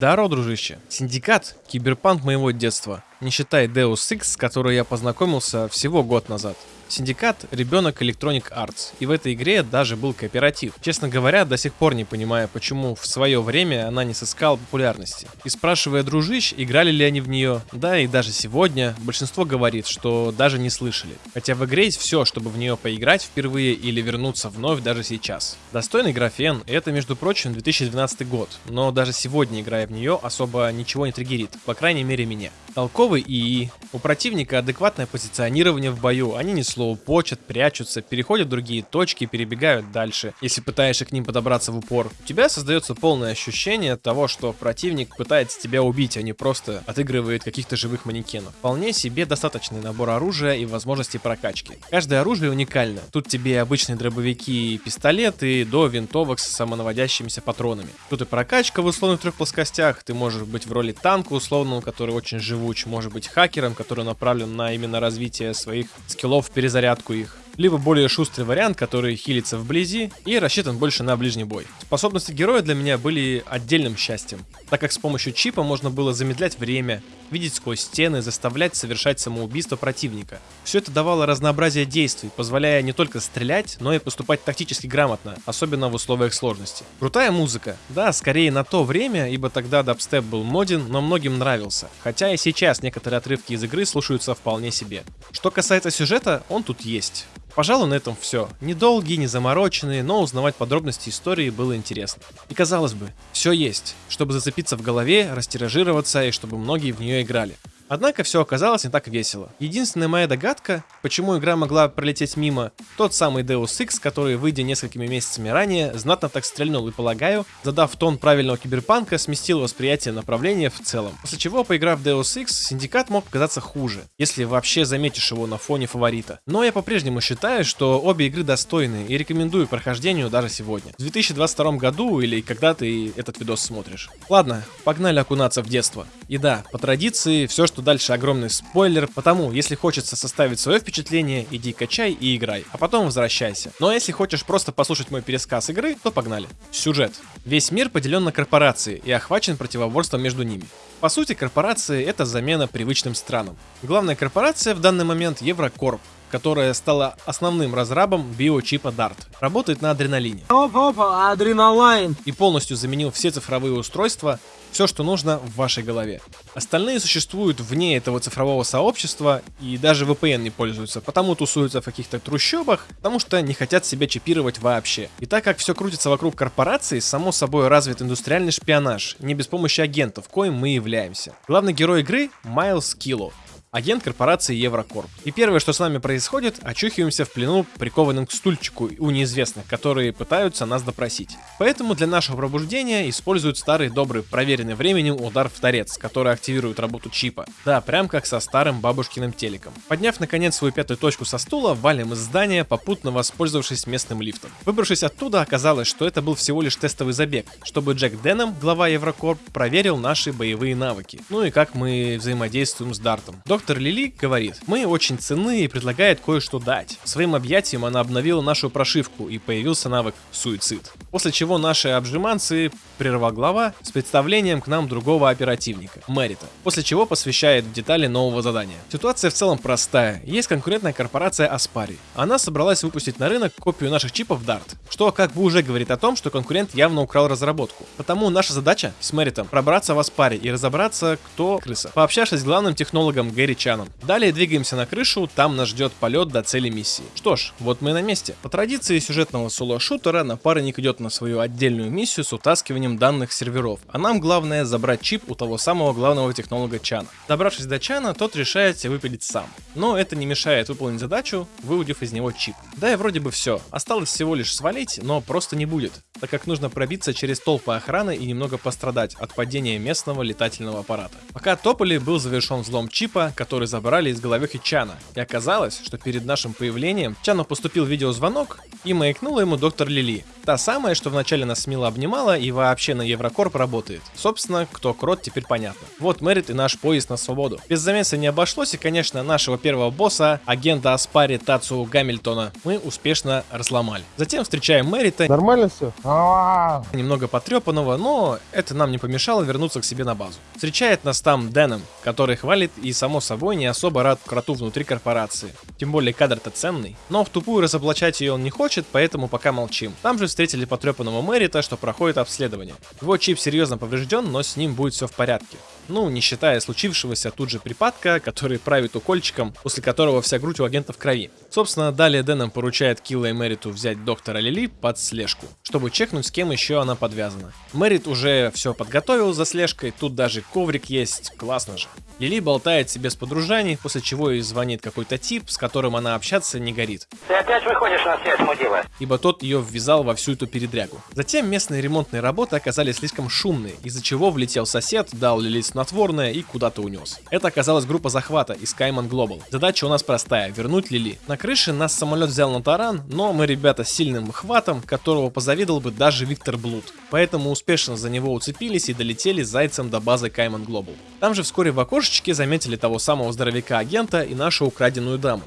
Здорово, дружище. Синдикат — киберпанк моего детства, не считая Deus Ex, с которой я познакомился всего год назад. Синдикат — ребенок Electronic Arts, и в этой игре даже был кооператив. Честно говоря, до сих пор не понимаю, почему в свое время она не сыскала популярности. И спрашивая дружищ, играли ли они в нее, да и даже сегодня, большинство говорит, что даже не слышали. Хотя в игре есть все, чтобы в нее поиграть впервые или вернуться вновь даже сейчас. Достойный графен, это, между прочим, 2012 год, но даже сегодня, играя в нее, особо ничего не триггерит, по крайней мере меня. Толковый ИИ, у противника адекватное позиционирование в бою, они не почат, прячутся, переходят в другие точки, перебегают дальше. Если пытаешься к ним подобраться в упор, у тебя создается полное ощущение того, что противник пытается тебя убить, а не просто отыгрывает каких-то живых манекенов. Вполне себе достаточный набор оружия и возможностей прокачки. Каждое оружие уникально. Тут тебе обычные дробовики и пистолеты, до винтовок с самонаводящимися патронами. Тут и прокачка в условных трех плоскостях, ты можешь быть в роли танка условного, который очень живуч, может быть хакером, который направлен на именно развитие своих скиллов, перезарядку их либо более шустрый вариант, который хилится вблизи и рассчитан больше на ближний бой. Способности героя для меня были отдельным счастьем, так как с помощью чипа можно было замедлять время, видеть сквозь стены, заставлять совершать самоубийство противника. Все это давало разнообразие действий, позволяя не только стрелять, но и поступать тактически грамотно, особенно в условиях сложности. Крутая музыка, да, скорее на то время, ибо тогда дабстеп был моден, но многим нравился, хотя и сейчас некоторые отрывки из игры слушаются вполне себе. Что касается сюжета, он тут есть. Пожалуй, на этом все. Недолгие, не замороченные, но узнавать подробности истории было интересно. И казалось бы, все есть, чтобы зацепиться в голове, растиражироваться и чтобы многие в нее играли. Однако все оказалось не так весело. Единственная моя догадка, почему игра могла пролететь мимо, тот самый Deus Ex, который, выйдя несколькими месяцами ранее, знатно так стрельнул и, полагаю, задав тон правильного киберпанка, сместил восприятие направления в целом. После чего, поиграв в Deus Ex, Синдикат мог показаться хуже, если вообще заметишь его на фоне фаворита. Но я по-прежнему считаю, что обе игры достойны и рекомендую прохождению даже сегодня. В 2022 году или когда ты этот видос смотришь. Ладно, погнали окунаться в детство. И да, по традиции, все, что что дальше огромный спойлер, потому если хочется составить свое впечатление, иди качай и играй, а потом возвращайся. Ну а если хочешь просто послушать мой пересказ игры, то погнали. Сюжет. Весь мир поделен на корпорации и охвачен противоборством между ними. По сути, корпорации это замена привычным странам. Главная корпорация в данный момент Еврокорп, которая стала основным разрабом биочипа DART. Работает на адреналине. Опа-опа, адреналайн! И полностью заменил все цифровые устройства, все, что нужно в вашей голове. Остальные существуют вне этого цифрового сообщества и даже VPN не пользуются, потому тусуются в каких-то трущобах, потому что не хотят себя чипировать вообще. И так как все крутится вокруг корпораций, само собой развит индустриальный шпионаж, не без помощи агентов, коим мы являемся. Главный герой игры Майлз Килло, агент корпорации Еврокорп. И первое, что с нами происходит, очухиваемся в плену, прикованным к стульчику у неизвестных, которые пытаются нас допросить. Поэтому для нашего пробуждения используют старый добрый, проверенный временем удар в торец, который активирует работу чипа. Да, прям как со старым бабушкиным телеком. Подняв наконец свою пятую точку со стула, валим из здания, попутно воспользовавшись местным лифтом. Выбравшись оттуда, оказалось, что это был всего лишь тестовый забег, чтобы Джек Деном, глава Еврокорп, проверил наши боевые навыки. Ну и как мы взаимодействуем с Дартом. Лили говорит, мы очень ценны и предлагает кое-что дать. Своим объятием она обновила нашу прошивку и появился навык суицид. После чего наши обжиманцы прервал глава с представлением к нам другого оперативника, Мэрита, после чего посвящает детали нового задания. Ситуация в целом простая. Есть конкурентная корпорация Аспари. Она собралась выпустить на рынок копию наших чипов Dart, что как бы уже говорит о том, что конкурент явно украл разработку. Потому наша задача с Мэритом пробраться в Аспари и разобраться, кто крыса, пообщавшись с главным технологом Гэри Чаном. Далее двигаемся на крышу, там нас ждет полет до цели миссии. Что ж, вот мы на месте. По традиции сюжетного соло-шутера напарник идет на свою отдельную миссию с утаскиванием данных серверов, а нам главное забрать чип у того самого главного технолога Чана. Добравшись до Чана, тот решает выпилить сам. Но это не мешает выполнить задачу, выудив из него чип. Да и вроде бы все. Осталось всего лишь свалить, но просто не будет, так как нужно пробиться через толпы охраны и немного пострадать от падения местного летательного аппарата. Пока топали, был завершен взлом чипа, который забрали из головехи Чана. И оказалось, что перед нашим появлением Чану поступил видеозвонок и маякнула ему доктор Лили. Та самая, что вначале нас смело обнимала и вообще на Еврокорп работает. Собственно, кто крот, теперь понятно. Вот Мэрит и наш поезд на свободу. Без замеса не обошлось, и, конечно, нашего первого босса, агента Аспари Тацу Гамильтона, мы успешно разломали. Затем встречаем Мэрита. Нормально все? Немного потрепанного, но это нам не помешало вернуться к себе на базу. Встречает нас там Дэном, который хвалит и, само собой, не особо рад кроту внутри корпорации. Тем более кадр-то ценный. Но в тупую разоблачать ее он не хочет, поэтому пока молчим. Там же встретили потрепанного Мэрита, что проходит обследование. Его чип серьезно поврежден, но с ним будет все в порядке. Ну, не считая случившегося тут же припадка, который правит укольчиком, после которого вся грудь у агента в крови. Собственно, далее Дэном поручает Килла и Мэриту взять доктора Лили под слежку, чтобы чекнуть, с кем еще она подвязана. Мэрит уже все подготовил за слежкой, тут даже коврик есть, классно же. Лили болтает себе с подружаний, после чего ей звонит какой-то тип, с которым она общаться не горит. Ты опять выходишь на связь, мудила? Ибо тот ее ввязал во всю эту передрягу. Затем местные ремонтные работы оказались слишком шумные, из-за чего влетел сосед, дал Лили снотворное и куда-то унес. Это оказалась группа захвата из Кайман Global. Задача у нас простая, вернуть Лили. На крыше нас самолет взял на таран, но мы ребята с сильным хватом, которого позавидовал бы даже Виктор Блуд. Поэтому успешно за него уцепились и долетели зайцем до базы Кайман Global. Там же вскоре в окошечке заметили того самого здоровяка-агента и нашу украденную даму.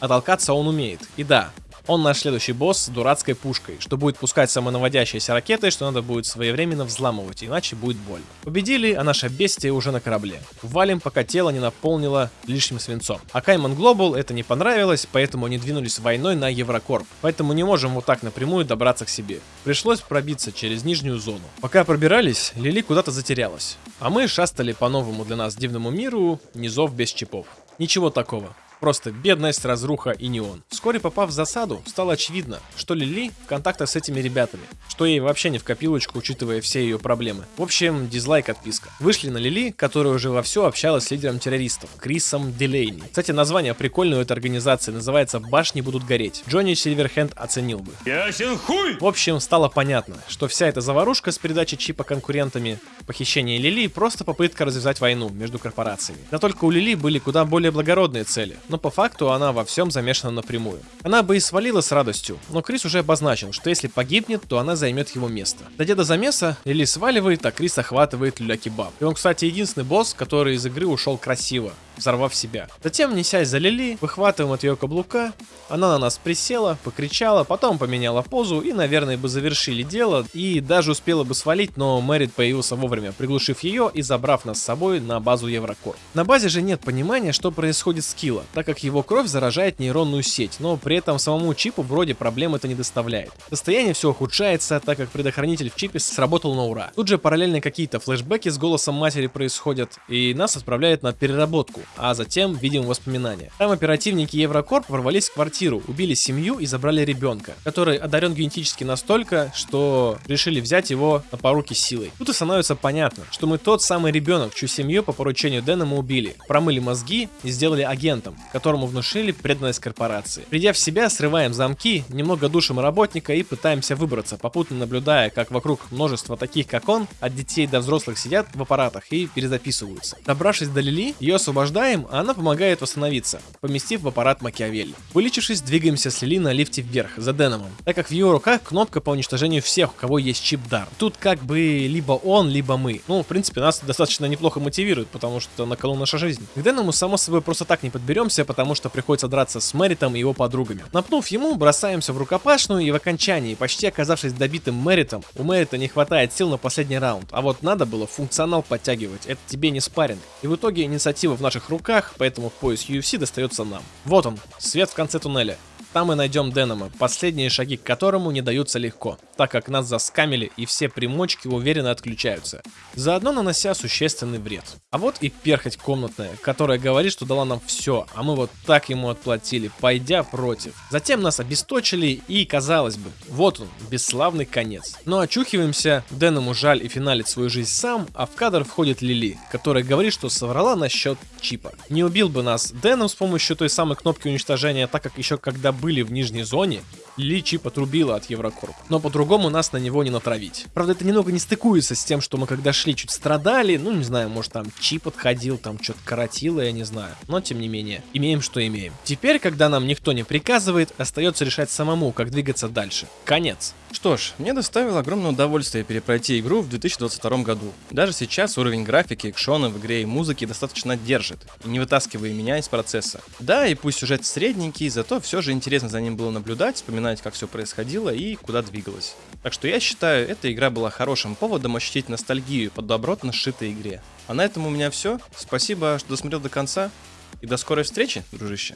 А толкаться он умеет. И да, он наш следующий босс с дурацкой пушкой, что будет пускать самонаводящиеся ракеты, что надо будет своевременно взламывать, иначе будет больно. Победили, а наше бестие уже на корабле. Валим, пока тело не наполнило лишним свинцом. А Кайман Глобал это не понравилось, поэтому они двинулись войной на Еврокорп. Поэтому не можем вот так напрямую добраться к себе. Пришлось пробиться через нижнюю зону. Пока пробирались, Лили куда-то затерялась. А мы шастали по новому для нас дивному миру, низов без чипов. Ничего такого. Просто бедность, разруха и неон. Вскоре попав в засаду, стало очевидно, что Лили в контактах с этими ребятами, что ей вообще не в копилочку, учитывая все ее проблемы. В общем, дизлайк отписка. Вышли на Лили, которая уже во все общалась с лидером террористов, Крисом Дилейни. Кстати, название прикольное у этой организации, называется «Башни будут гореть». Джонни Сильверхенд оценил бы. Ясен хуй! В общем, стало понятно, что вся эта заварушка с передачей чипа конкурентами, похищение Лили просто попытка развязать войну между корпорациями. Да только у Лили были куда более благородные цели, но по факту она во всем замешана напрямую. Она бы и свалила с радостью, но Крис уже обозначил, что если погибнет, то она займет его место. Дойдя до замеса, Лили сваливает, а Крис охватывает Люля Кебаб. И он, кстати, единственный босс, который из игры ушел красиво, взорвав себя. Затем, несясь за Лили, выхватываем от ее каблука, она на нас присела, покричала, потом поменяла позу и, наверное, бы завершили дело, и даже успела бы свалить, но Мэрит появился вовремя, приглушив ее и забрав нас с собой на базу Еврокор. На базе же нет понимания, что происходит с Килла, так как его кровь заражает нейронную сеть, но при этом самому чипу вроде проблем это не доставляет. Состояние все ухудшается, так как предохранитель в чипе сработал на ура. Тут же параллельно какие-то флешбеки с голосом матери происходят, и нас отправляют на переработку, а затем видим воспоминания. Там оперативники Еврокорп ворвались в квартиру, убили семью и забрали ребенка, который одарен генетически настолько, что решили взять его на поруки силой. Тут и становится понятно, что мы тот самый ребенок, чью семью по поручению Дэна мы убили, промыли мозги и сделали агентом, которому внушили преданность корпорации. Придя в себя, срываем замки, немного душим работника и пытаемся выбраться, попутно наблюдая, как вокруг множество таких, как он, от детей до взрослых сидят в аппаратах и перезаписываются. Добравшись до Лили, ее освобождаем, а она помогает восстановиться, поместив в аппарат Макиавелли. Вылечившись, двигаемся с Лили на лифте вверх, за Деномом, так как в ее руках кнопка по уничтожению всех, у кого есть чип дар. Тут как бы либо он, либо мы. Ну, в принципе, нас достаточно неплохо мотивирует, потому что на кону наша жизнь. К Деному, само собой, просто так не подберемся, потому что приходится драться с Мэритом и его подругами. Напнув ему, бросаемся в рукопашную и в окончании, почти оказавшись добитым Мэритом, у Мэрита не хватает сил на последний раунд, а вот надо было функционал подтягивать, это тебе не спарринг. И в итоге инициатива в наших руках, поэтому пояс UFC достается нам. Вот он, свет в конце туннеля. Там мы найдем Денома, последние шаги к которому не даются легко, так как нас заскамили и все примочки уверенно отключаются, заодно нанося существенный вред. А вот и перхоть комнатная, которая говорит, что дала нам все, а мы вот так ему отплатили, пойдя против. Затем нас обесточили и, казалось бы, вот он, бесславный конец. Но очухиваемся, Деному жаль и финалит свою жизнь сам, а в кадр входит Лили, которая говорит, что соврала насчет чипа. Не убил бы нас Деном с помощью той самой кнопки уничтожения, так как еще когда были в нижней зоне, Личи потрубила от Еврокорп. Но по-другому нас на него не натравить. Правда, это немного не стыкуется с тем, что мы когда шли чуть страдали, ну не знаю, может там чип подходил, там что-то коротило, я не знаю. Но тем не менее, имеем что имеем. Теперь, когда нам никто не приказывает, остается решать самому, как двигаться дальше. Конец. Что ж, мне доставило огромное удовольствие перепройти игру в 2022 году. Даже сейчас уровень графики, экшона в игре и музыки достаточно держит, не вытаскивая меня из процесса. Да, и пусть сюжет средненький, зато все же интересно за ним было наблюдать, вспоминать, как все происходило и куда двигалось. Так что я считаю, эта игра была хорошим поводом ощутить ностальгию по добротно сшитой игре. А на этом у меня все. Спасибо, что досмотрел до конца. И до скорой встречи, дружище.